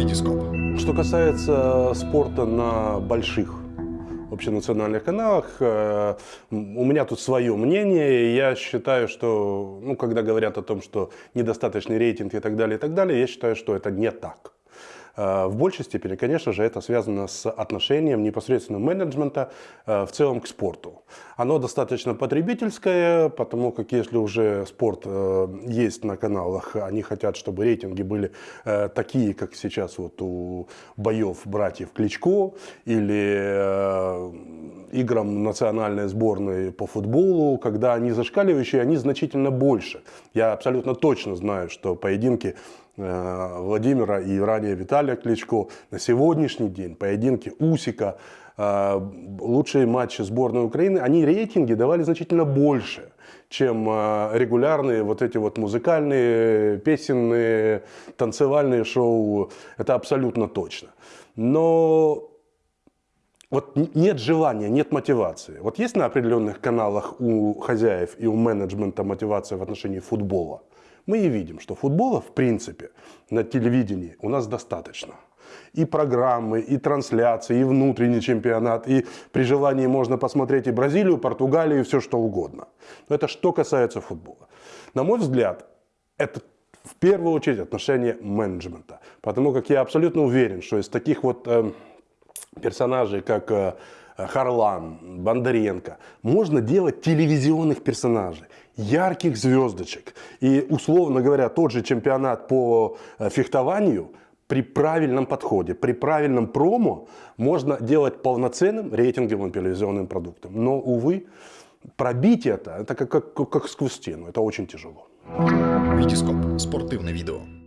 Витископ. Что касается спорта на больших общенациональных каналах, э, у меня тут свое мнение. Я считаю, что, ну, когда говорят о том, что недостаточный рейтинг и так далее, и так далее, я считаю, что это не так. Э, в большей степени, конечно же, это связано с отношением непосредственно менеджмента э, в целом к спорту. Оно достаточно потребительское, потому как если уже спорт э, есть на каналах, они хотят, чтобы рейтинги были такие, как сейчас вот у боев братьев Кличко или играм национальной сборной по футболу, когда они зашкаливающие, они значительно больше. Я абсолютно точно знаю, что поединки Владимира и ранее Виталия Кличко. На сегодняшний день поединки Усика, э, лучшие матчи сборной Украины, они рейтинги давали значительно больше, чем э, регулярные вот эти вот музыкальные, песенные, танцевальные шоу. Это абсолютно точно. Но вот нет желания, нет мотивации. Вот есть на определенных каналах у хозяев и у менеджмента мотивация в отношении футбола – мы и видим, что футбола, в принципе, на телевидении у нас достаточно. И программы, и трансляции, и внутренний чемпионат, и при желании можно посмотреть и Бразилию, Португалию, и все что угодно. Но это что касается футбола. На мой взгляд, это в первую очередь отношение менеджмента. Потому как я абсолютно уверен, что из таких вот э, персонажей, как э, Харлан, Бондаренко, можно делать телевизионных персонажей ярких звездочек. И, условно говоря, тот же чемпионат по э, фехтованию при правильном подходе, при правильном промо можно делать полноценным рейтинговым телевизионным продуктом. Но, увы, пробить это, это как, как, как сквозь стену, это очень тяжело. Витископ. Спортивное видео.